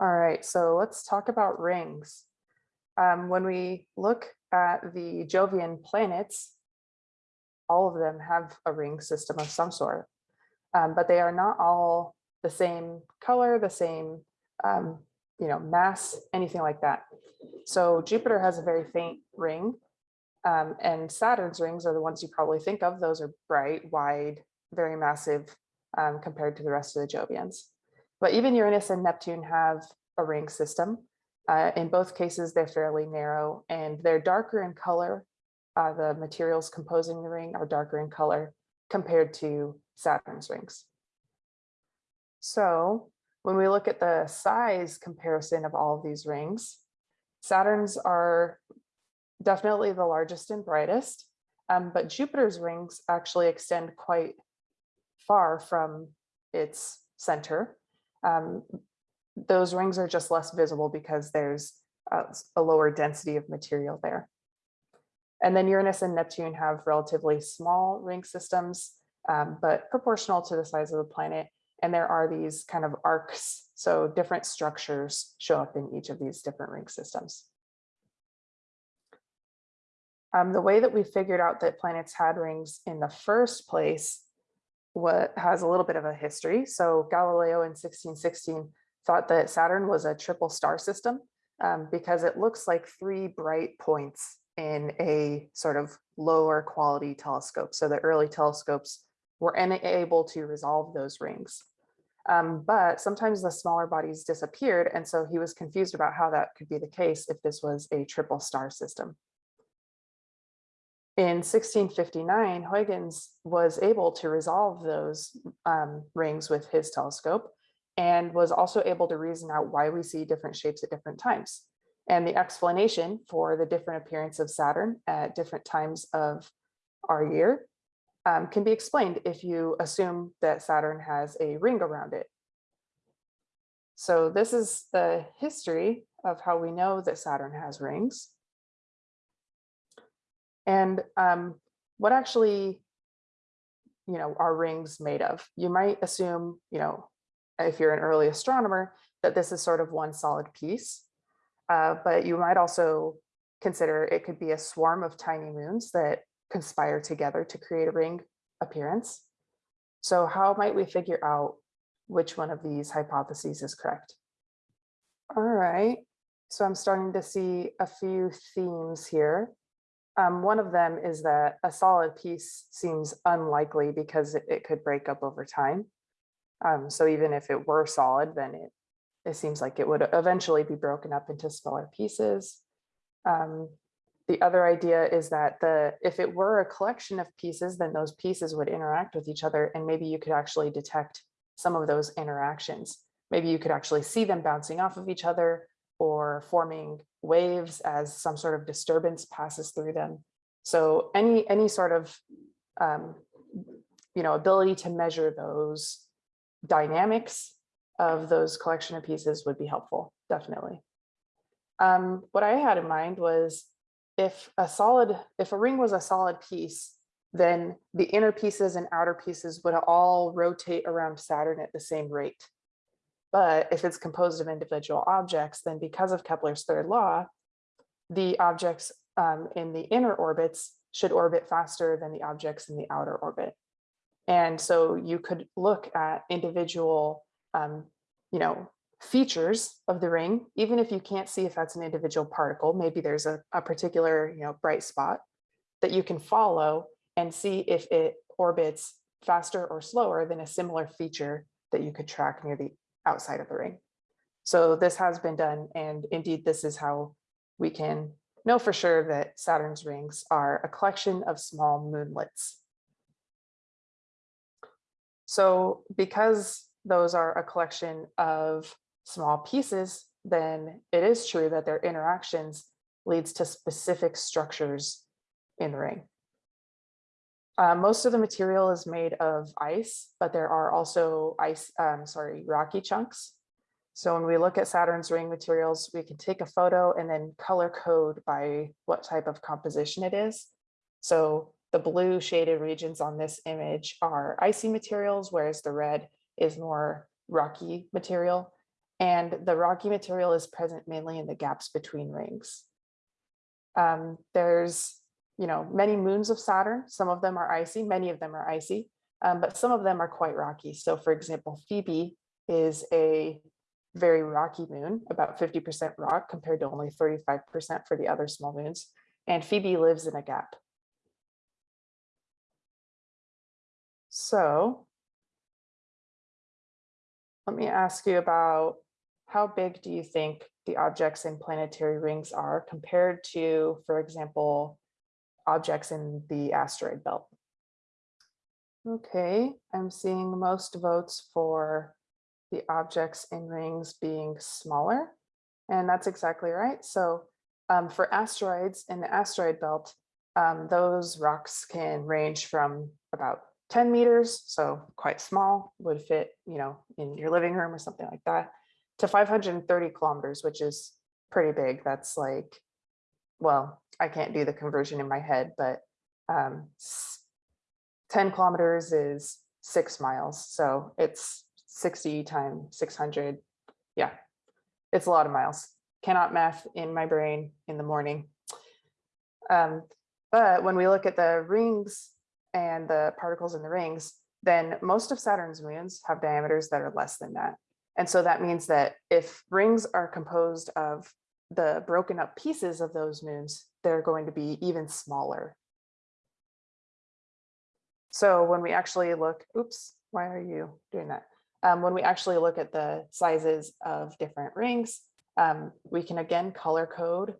All right, so let's talk about rings. Um, when we look at the Jovian planets, all of them have a ring system of some sort, um, but they are not all the same color, the same, um, you know, mass, anything like that. So Jupiter has a very faint ring um, and Saturn's rings are the ones you probably think of. Those are bright, wide, very massive um, compared to the rest of the Jovians. But even Uranus and Neptune have a ring system. Uh, in both cases, they're fairly narrow and they're darker in color. Uh, the materials composing the ring are darker in color compared to Saturn's rings. So when we look at the size comparison of all of these rings, Saturn's are definitely the largest and brightest, um, but Jupiter's rings actually extend quite far from its center. Um, those rings are just less visible because there's a, a lower density of material there. And then Uranus and Neptune have relatively small ring systems, um, but proportional to the size of the planet. And there are these kind of arcs, so different structures show up in each of these different ring systems. Um, the way that we figured out that planets had rings in the first place what has a little bit of a history. So Galileo in 1616 thought that Saturn was a triple star system um, because it looks like three bright points in a sort of lower quality telescope. So the early telescopes were unable to resolve those rings. Um, but sometimes the smaller bodies disappeared. And so he was confused about how that could be the case if this was a triple star system. In 1659, Huygens was able to resolve those um, rings with his telescope and was also able to reason out why we see different shapes at different times. And the explanation for the different appearance of Saturn at different times of our year um, can be explained if you assume that Saturn has a ring around it. So this is the history of how we know that Saturn has rings. And um, what actually, you know, are rings made of? You might assume, you know, if you're an early astronomer, that this is sort of one solid piece. Uh, but you might also consider it could be a swarm of tiny moons that conspire together to create a ring appearance. So how might we figure out which one of these hypotheses is correct? All right, so I'm starting to see a few themes here. Um, one of them is that a solid piece seems unlikely because it, could break up over time. Um, so even if it were solid, then it, it seems like it would eventually be broken up into smaller pieces. Um, the other idea is that the if it were a collection of pieces, then those pieces would interact with each other and maybe you could actually detect some of those interactions. Maybe you could actually see them bouncing off of each other or forming waves as some sort of disturbance passes through them. So any any sort of um, you know ability to measure those dynamics of those collection of pieces would be helpful, definitely. Um, what I had in mind was if a solid, if a ring was a solid piece, then the inner pieces and outer pieces would all rotate around Saturn at the same rate. But if it's composed of individual objects, then because of Kepler's third law, the objects um, in the inner orbits should orbit faster than the objects in the outer orbit. And so you could look at individual, um, you know, features of the ring, even if you can't see if that's an individual particle, maybe there's a, a particular, you know, bright spot that you can follow and see if it orbits faster or slower than a similar feature that you could track near the outside of the ring. So this has been done. And indeed, this is how we can know for sure that Saturn's rings are a collection of small moonlets. So because those are a collection of small pieces, then it is true that their interactions leads to specific structures in the ring. Uh, most of the material is made of ice, but there are also ice, um, sorry, rocky chunks. So when we look at Saturn's ring materials, we can take a photo and then color code by what type of composition it is. So the blue shaded regions on this image are icy materials, whereas the red is more rocky material. and the rocky material is present mainly in the gaps between rings. Um, there's, you know, many moons of Saturn. Some of them are icy, many of them are icy, um, but some of them are quite rocky. So for example, Phoebe is a very rocky moon, about 50% rock compared to only 35% for the other small moons. And Phoebe lives in a gap. So let me ask you about how big do you think the objects in planetary rings are compared to, for example, objects in the asteroid belt? Okay, I'm seeing most votes for the objects in rings being smaller. And that's exactly right. So um, for asteroids in the asteroid belt, um, those rocks can range from about 10 meters, so quite small, would fit, you know, in your living room or something like that, to 530 kilometers, which is pretty big. That's like, well, I can't do the conversion in my head, but um, 10 kilometers is six miles. So it's 60 times 600. Yeah, it's a lot of miles. Cannot math in my brain in the morning. Um, but when we look at the rings and the particles in the rings, then most of Saturn's moons have diameters that are less than that. And so that means that if rings are composed of the broken up pieces of those moons, they're going to be even smaller. So when we actually look, oops, why are you doing that? Um, when we actually look at the sizes of different rings, um, we can again color code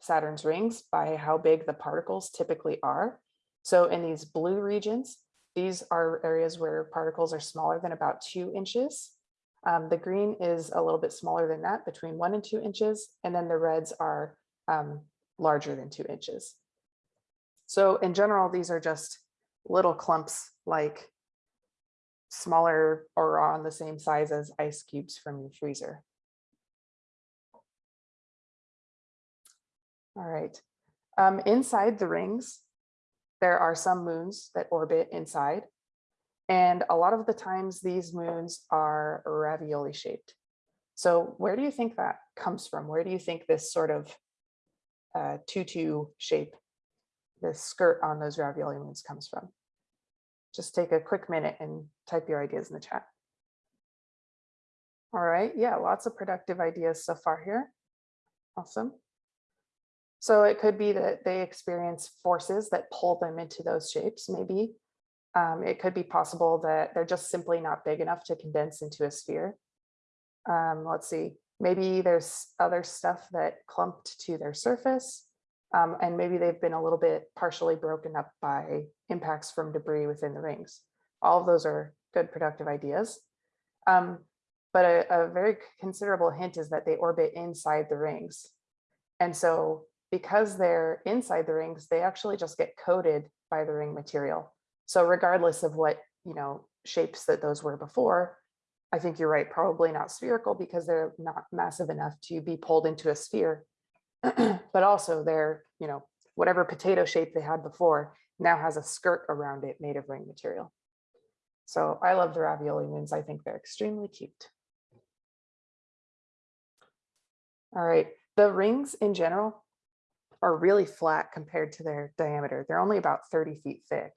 Saturn's rings by how big the particles typically are. So in these blue regions, these are areas where particles are smaller than about two inches. Um, the green is a little bit smaller than that, between one and two inches, and then the reds are um, larger than two inches. So in general, these are just little clumps like smaller or on the same size as ice cubes from your freezer. All right. Um, inside the rings, there are some moons that orbit inside. And a lot of the times these moons are ravioli shaped. So where do you think that comes from? Where do you think this sort of uh, tutu shape, this skirt on those ravioli moons comes from? Just take a quick minute and type your ideas in the chat. All right, yeah, lots of productive ideas so far here. Awesome. So it could be that they experience forces that pull them into those shapes, maybe. Um, it could be possible that they're just simply not big enough to condense into a sphere. Um, let's see, maybe there's other stuff that clumped to their surface. Um, and maybe they've been a little bit partially broken up by impacts from debris within the rings. All of those are good productive ideas. Um, but a, a very considerable hint is that they orbit inside the rings. And so because they're inside the rings, they actually just get coated by the ring material. So regardless of what, you know, shapes that those were before, I think you're right, probably not spherical because they're not massive enough to be pulled into a sphere. but also they're, you know, whatever potato shape they had before now has a skirt around it made of ring material. So I love the ravioli moons. I think they're extremely cute. All right, the rings in general are really flat compared to their diameter. They're only about 30 feet thick.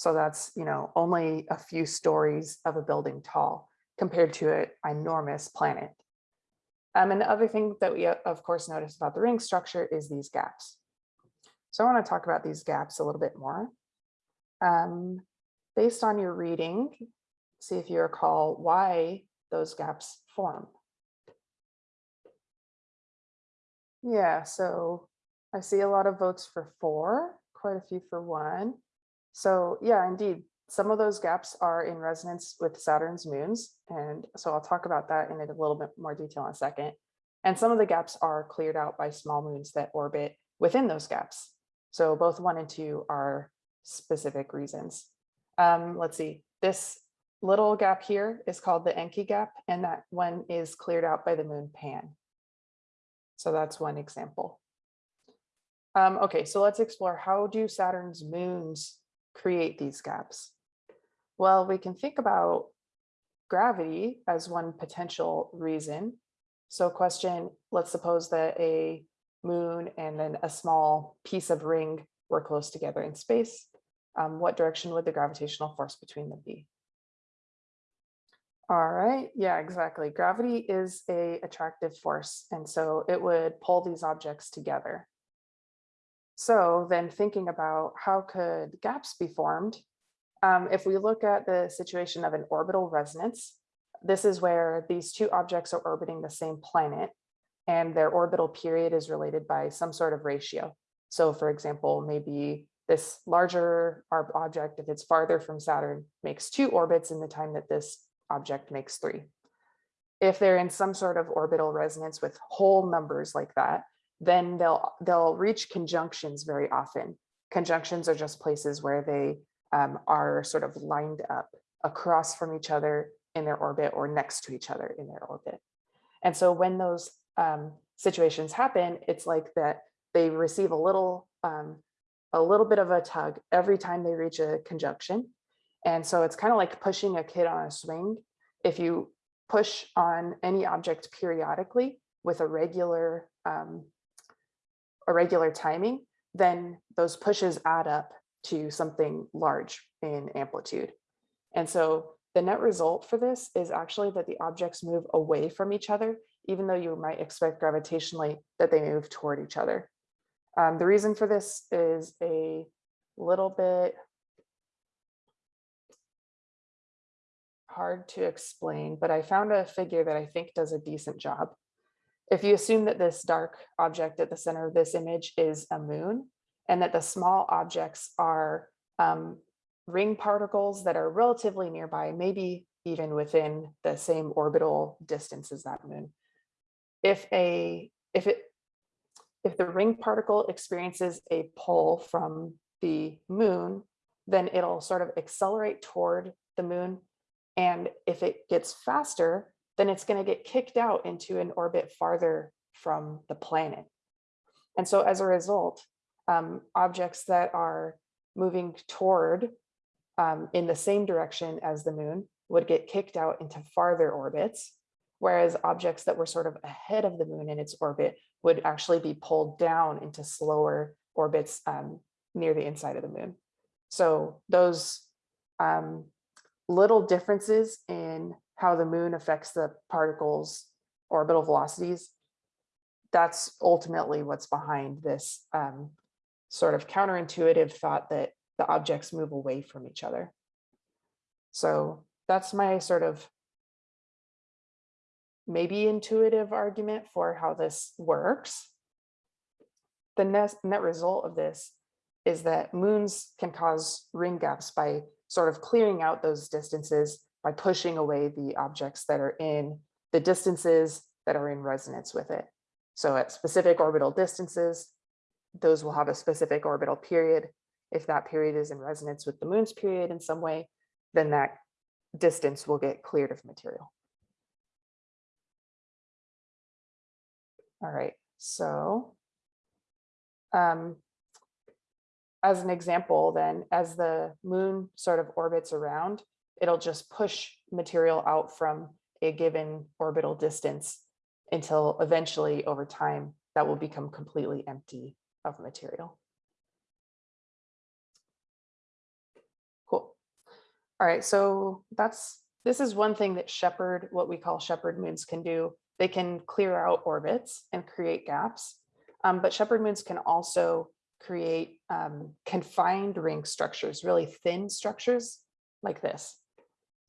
So that's, you know, only a few stories of a building tall compared to an enormous planet. Um, and the other thing that we, of course, notice about the ring structure is these gaps. So I want to talk about these gaps a little bit more. Um, based on your reading, see if you recall why those gaps form. Yeah, so I see a lot of votes for four, quite a few for one. So yeah, indeed, some of those gaps are in resonance with Saturn's moons. And so I'll talk about that in a little bit more detail in a second. And some of the gaps are cleared out by small moons that orbit within those gaps. So both one and two are specific reasons. Um, let's see, this little gap here is called the Encke gap, and that one is cleared out by the moon Pan. So that's one example. Um, okay, so let's explore how do Saturn's moons create these gaps? Well, we can think about gravity as one potential reason So question, let's suppose that a moon and then a small piece of ring were close together in space. Um, what direction would the gravitational force between them be? All right, yeah, exactly. Gravity is a attractive force, and so it would pull these objects together. So then thinking about how could gaps be formed, um, if we look at the situation of an orbital resonance, this is where these two objects are orbiting the same planet and their orbital period is related by some sort of ratio. So for example, maybe this larger object, if it's farther from Saturn, makes two orbits in the time that this object makes three. If they're in some sort of orbital resonance with whole numbers like that, then they'll they'll reach conjunctions very often. Conjunctions are just places where they um, are sort of lined up across from each other in their orbit or next to each other in their orbit. And so when those um, situations happen, it's like that they receive a little um, a little bit of a tug every time they reach a conjunction. And so it's kind of like pushing a kid on a swing. If you push on any object periodically with a regular um, a regular timing, then those pushes add up to something large in amplitude. And so the net result for this is actually that the objects move away from each other, even though you might expect gravitationally that they move toward each other. Um, the reason for this is a little bit hard to explain, but I found a figure that I think does a decent job. If you assume that this dark object at the center of this image is a moon, and that the small objects are um, ring particles that are relatively nearby, maybe even within the same orbital distance as that moon. If a if it if the ring particle experiences a pull from the moon, then it'll sort of accelerate toward the moon. And if it gets faster, then it's going to get kicked out into an orbit farther from the planet. And so as a result, um, objects that are moving toward um, in the same direction as the moon would get kicked out into farther orbits, whereas objects that were sort of ahead of the moon in its orbit would actually be pulled down into slower orbits um, near the inside of the moon. So those um, little differences in how the moon affects the particles orbital velocities, that's ultimately what's behind this um, sort of counterintuitive thought that the objects move away from each other. So that's my sort of maybe intuitive argument for how this works. The net, net result of this is that moons can cause ring gaps by sort of clearing out those distances by pushing away the objects that are in the distances that are in resonance with it. So at specific orbital distances, those will have a specific orbital period. If that period is in resonance with the moon's period in some way, then that distance will get cleared of material. All right, so um, as an example, then as the moon sort of orbits around, it'll just push material out from a given orbital distance until eventually over time that will become completely empty of material. Cool. All right, so that's this is one thing that shepherd, what we call shepherd moons can do. They can clear out orbits and create gaps, um, but shepherd moons can also create um, confined ring structures, really thin structures like this.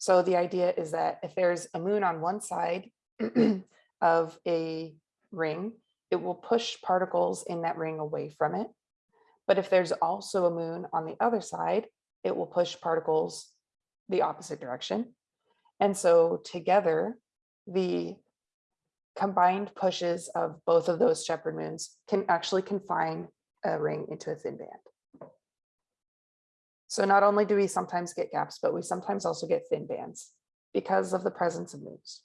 So the idea is that if there's a moon on one side of a ring, it will push particles in that ring away from it. But if there's also a moon on the other side, it will push particles the opposite direction. And so together, the combined pushes of both of those shepherd moons can actually confine a ring into a thin band. So not only do we sometimes get gaps, but we sometimes also get thin bands because of the presence of moons.